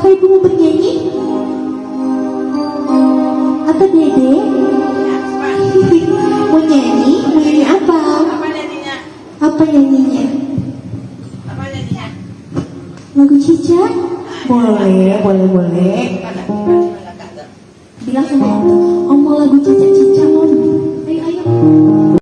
Apakah ibu mau bernyanyi? Apa dede? mau nyanyi? Mau nyanyi apa? Apa nyanyinya? Apa nyanyinya? Apa nyanyinya? Lagu Cica? Ah, iya, boleh, boleh, iya, iya, boleh. Bilang sama om, om mau lagu Cica Cica. Ayo, ayo.